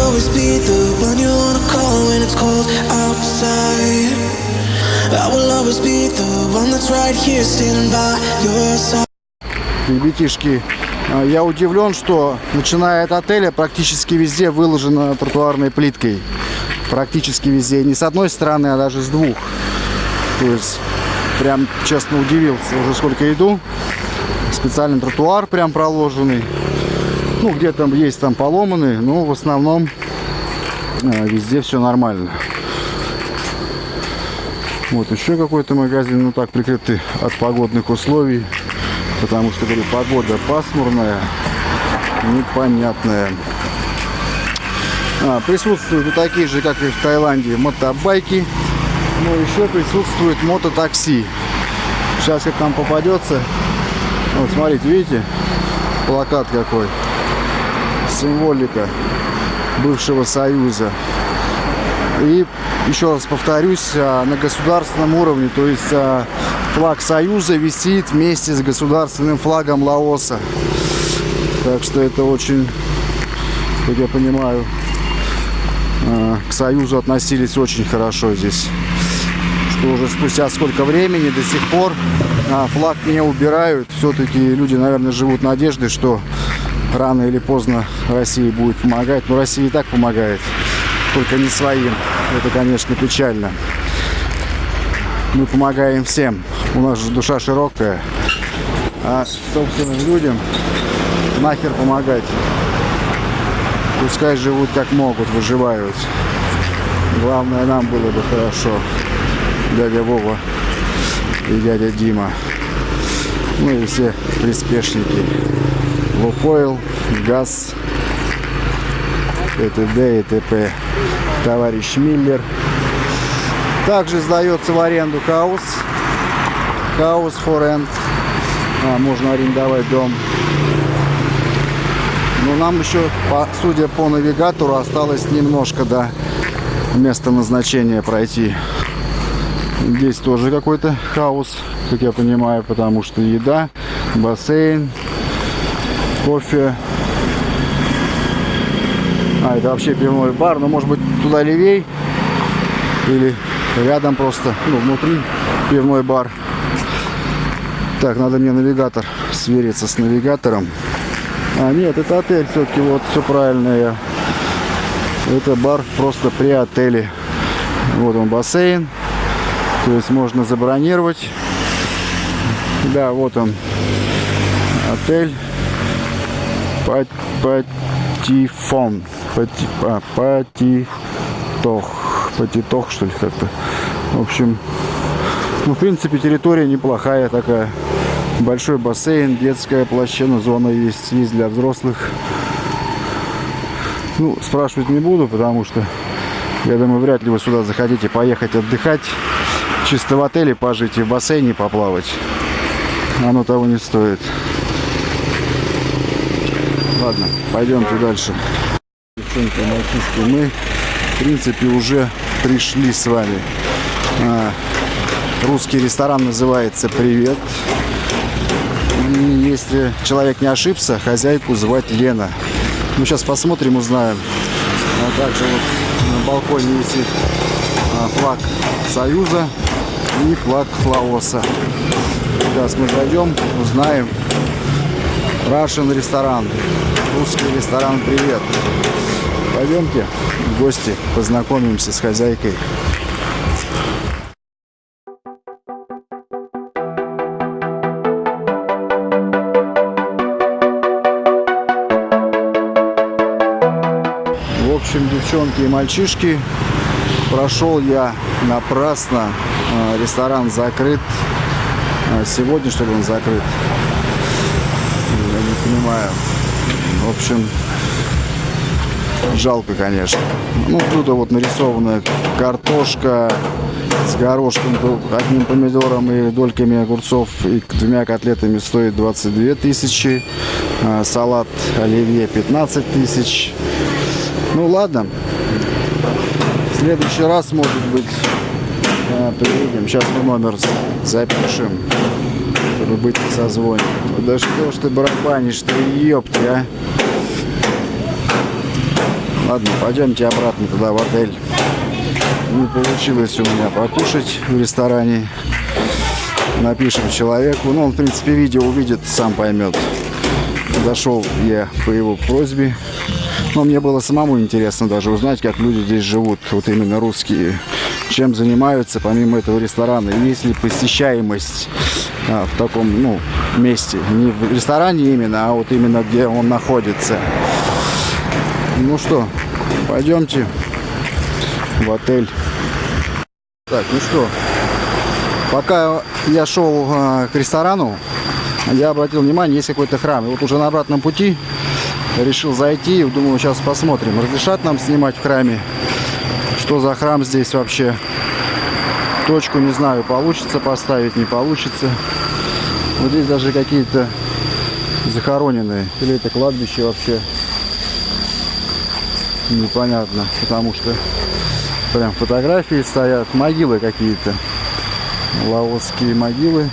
always be the one you wanna call when it's cold outside. I will always be the one that's right here standing by your side. Ребятишки, а, я удивлен, что начиная от отеля практически везде выложено тротуарной плиткой. Практически везде. Не с одной стороны, а даже с двух. То есть, прям честно удивился. Уже сколько иду. Специальный тротуар прям проложенный. Ну, где там есть там поломанный, но в основном а, везде все нормально. Вот еще какой-то магазин, ну так прикрытый от погодных условий. Потому что, говорю, погода пасмурная, непонятная. А, присутствуют и такие же, как и в Таиланде, мотобайки. Но еще присутствует мототакси. Сейчас как нам попадется. Вот, смотрите, видите? Плакат какой. Символика бывшего Союза. И еще раз повторюсь, а, на государственном уровне, то есть а, флаг Союза висит вместе с государственным флагом Лаоса. Так что это очень, как я понимаю, а, к Союзу относились очень хорошо здесь. Что уже спустя сколько времени до сих пор флаг не убирают. Все-таки люди, наверное, живут надеждой, что рано или поздно Россия будет помогать. Но Россия и так помогает, только не своим. Это, конечно, печально. Мы помогаем всем. У нас же душа широкая. А собственным людям нахер помогать. Пускай живут как могут, выживают. Главное, нам было бы хорошо. Дядя Вова и дядя Дима. Ну и все приспешники. Лукойл, ГАЗ, т.д. и т.п. Товарищ Миллер. Также сдается в аренду хаус. Хаус for. А, можно арендовать дом. Но нам еще, судя по навигатору, осталось немножко до места назначения пройти. Здесь тоже какой-то хаос, как я понимаю, потому что еда, бассейн, кофе. А, это вообще пивной бар, но может быть туда левей или рядом просто, ну, внутри пивной бар. Так, надо мне навигатор свериться с навигатором. А, нет, это отель все-таки, вот, все правильно я. Это бар просто при отеле. Вот он бассейн. То есть можно забронировать. Да, вот он отель. Патифон. Пати, а, патитох. Патитох, что ли, как-то. В общем, ну, в принципе, территория неплохая такая. Большой бассейн, детская площадка, зона есть, есть для взрослых. Ну, спрашивать не буду, потому что, я думаю, вряд ли вы сюда захотите поехать отдыхать. Чисто в отеле пожить и в бассейне поплавать. Оно того не стоит. Ладно, пойдемте дальше. Девчонки, мальчишки, мы, в принципе, уже пришли с вами. А, русский ресторан называется «Привет». Если человек не ошибся, хозяйку звать Лена. Ну, сейчас посмотрим, узнаем. А также вот на балконе висит а, флаг Союза и флаг Лаоса. Сейчас мы зайдем, узнаем. Russian ресторан. Русский ресторан «Привет». Пойдемте в гости, познакомимся с хозяйкой. В общем, девчонки и мальчишки, прошел я напрасно. А, ресторан закрыт. А, сегодня, что ли, он закрыт? Я не понимаю. В общем, жалко, конечно. Ну, тут вот нарисована картошка с горошком, одним помидором и дольками огурцов и двумя котлетами стоит 22 тысячи. А, салат оливье 15 тысяч. Ну, ладно. В следующий раз, может быть, а, приедем. Сейчас мы номер запишем, чтобы быть в созвоне. Да что ж ты барабанишь, ты ёпти, а? Ладно, пойдемте обратно туда, в отель. Не получилось у меня покушать в ресторане. Напишем человеку. Ну, он, в принципе, видео увидит, сам поймет. Зашел я по его просьбе. Но мне было самому интересно даже узнать, как люди здесь живут, вот именно русские. Чем занимаются, помимо этого ресторана. Есть ли посещаемость а, в таком, ну, месте. Не в ресторане именно, а вот именно где он находится. Ну что, пойдемте в отель. Так, ну что, пока я шел э, к ресторану, я обратил внимание, есть какой-то храм. И вот уже на обратном пути решил зайти. Думаю, сейчас посмотрим, разрешат нам снимать в храме. Что за храм здесь вообще? Точку не знаю, получится поставить, не получится. Вот здесь даже какие-то захороненные. Или это кладбище вообще непонятно, потому что прям фотографии стоят, могилы какие-то, лаосские могилы.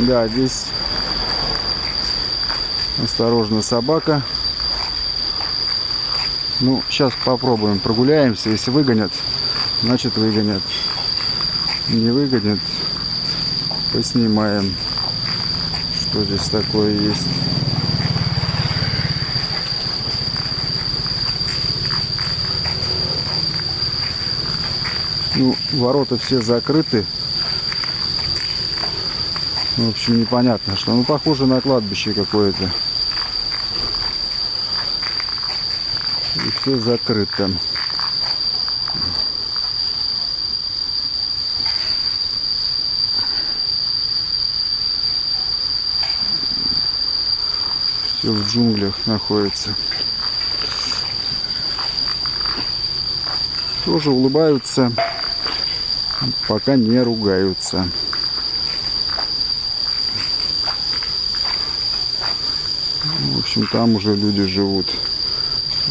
Да, здесь осторожно собака. Ну, сейчас попробуем, прогуляемся. Если выгонят, значит выгонят. Не выгонят, поснимаем, что здесь такое есть. Ну, ворота все закрыты. В общем, непонятно что. Ну, похоже на кладбище какое-то. И все закрыто. Все в джунглях находится. Тоже улыбаются пока не ругаются. В общем, там уже люди живут.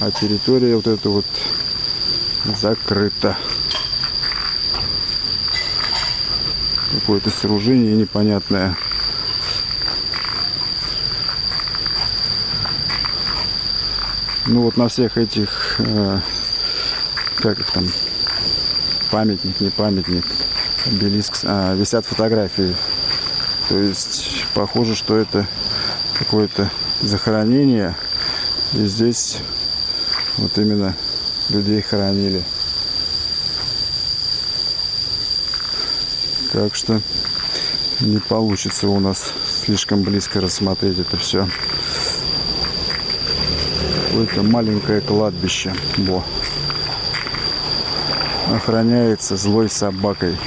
А территория вот эта вот закрыта. Какое-то сооружение непонятное. Ну вот на всех этих, э, как их там, памятник, не памятник, обелиск, а, висят фотографии. То есть похоже, что это какое-то захоронение. И здесь вот именно людей хоронили. Так что не получится у нас слишком близко рассмотреть это все. Какое-то маленькое кладбище. Во охраняется злой собакой.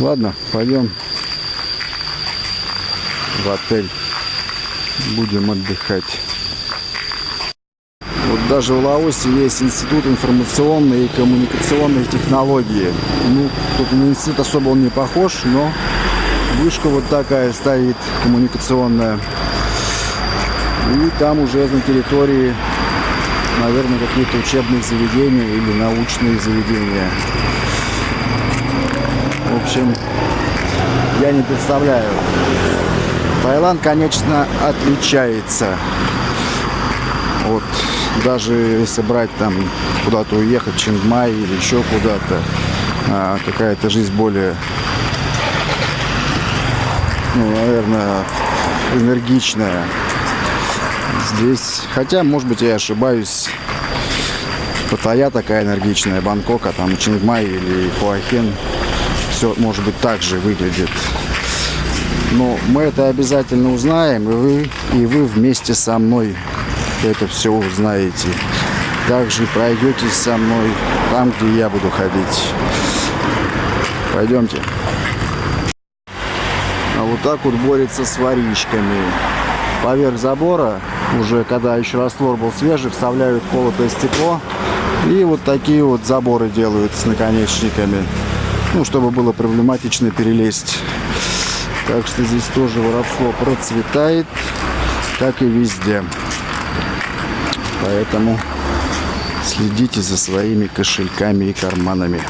Ладно, пойдем в отель. Будем отдыхать. Вот даже в Лаосе есть институт информационной и коммуникационной технологии. Ну, тут на институт особо он не похож, но вышка вот такая стоит коммуникационная. И там уже на территории наверное, какие-то учебные заведения или научные заведения. В общем, я не представляю. Таиланд, конечно, отличается. Вот даже если брать там куда-то уехать, Чингмай или еще куда-то, а, какая-то жизнь более, ну, наверное, энергичная. Здесь, хотя, может быть, я ошибаюсь, Паттайя такая энергичная, Бангкок, а там Чингмай или Хуахен, все, может быть, так же выглядит. Но мы это обязательно узнаем, и вы, и вы вместе со мной это все узнаете. Также пройдетесь со мной там, где я буду ходить. Пойдемте. А вот так вот борется с воришками. Поверх забора уже когда еще раствор был свежий, вставляют колотое стекло. И вот такие вот заборы делают с наконечниками. Ну, чтобы было проблематично перелезть. Так что здесь тоже воровство процветает, как и везде. Поэтому следите за своими кошельками и карманами.